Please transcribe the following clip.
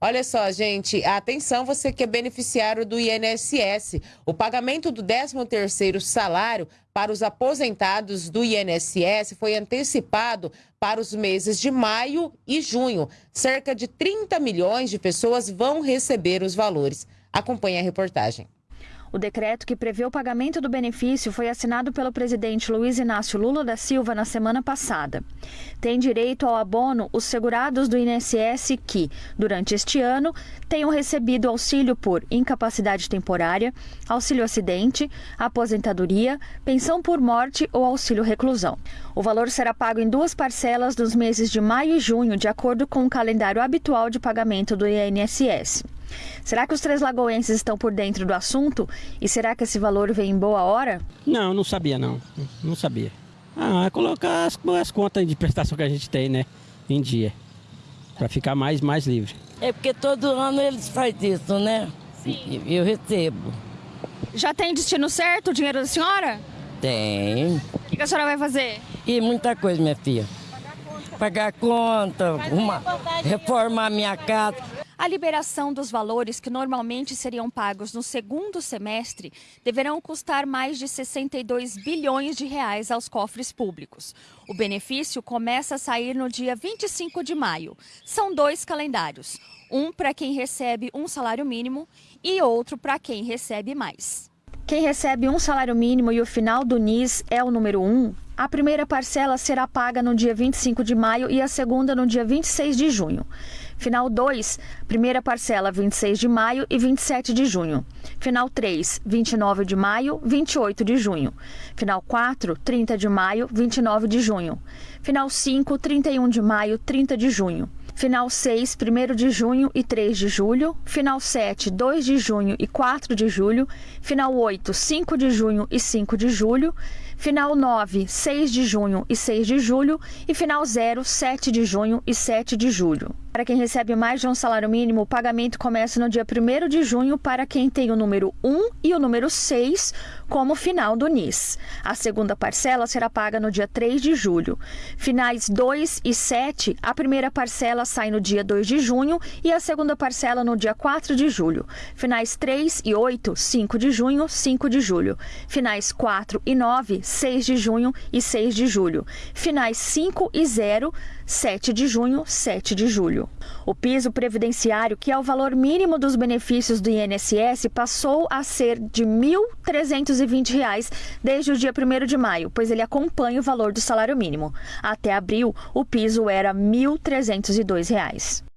Olha só, gente, atenção você que é beneficiário do INSS. O pagamento do 13º salário para os aposentados do INSS foi antecipado para os meses de maio e junho. Cerca de 30 milhões de pessoas vão receber os valores. Acompanhe a reportagem. O decreto que prevê o pagamento do benefício foi assinado pelo presidente Luiz Inácio Lula da Silva na semana passada. Tem direito ao abono os segurados do INSS que, durante este ano, tenham recebido auxílio por incapacidade temporária, auxílio acidente, aposentadoria, pensão por morte ou auxílio reclusão. O valor será pago em duas parcelas nos meses de maio e junho, de acordo com o calendário habitual de pagamento do INSS. Será que os três lagoenses estão por dentro do assunto? E será que esse valor vem em boa hora? Não, não sabia não. Não sabia. Ah, é colocar as, as contas de prestação que a gente tem, né? Em dia. Para ficar mais, mais livre. É porque todo ano eles fazem isso, né? Sim. Eu recebo. Já tem destino certo o dinheiro da senhora? Tem. O que a senhora vai fazer? E muita coisa, minha filha. Pagar conta, uma, reformar minha casa. A liberação dos valores que normalmente seriam pagos no segundo semestre deverão custar mais de 62 bilhões de reais aos cofres públicos. O benefício começa a sair no dia 25 de maio. São dois calendários, um para quem recebe um salário mínimo e outro para quem recebe mais. Quem recebe um salário mínimo e o final do NIS é o número 1, a primeira parcela será paga no dia 25 de maio e a segunda no dia 26 de junho. Final 2, primeira parcela 26 de maio e 27 de junho. Final 3, 29 de maio, 28 de junho. Final 4, 30 de maio, 29 de junho. Final 5, 31 de maio, 30 de junho. Final 6, 1 de junho e 3 de julho. Final 7, 2 de junho e 4 de julho. Final 8, 5 de junho e 5 de julho. Final 9, 6 de junho e 6 de julho. E final 0, 7 de junho e 7 de julho. Para quem recebe mais de um salário mínimo, o pagamento começa no dia 1 de junho para quem tem o número 1 e o número 6 como final do NIS. A segunda parcela será paga no dia 3 de julho. Finais 2 e 7, a primeira parcela sai no dia 2 de junho e a segunda parcela no dia 4 de julho. Finais 3 e 8, 5 de junho, 5 de julho. Finais 4 e 9, 6 de junho e 6 de julho. Finais 5 e 0, 7 de junho, 7 de julho. O piso previdenciário, que é o valor mínimo dos benefícios do INSS, passou a ser de R$ 1.320 desde o dia 1 de maio, pois ele acompanha o valor do salário mínimo. Até abril, o piso era R$ 1.302.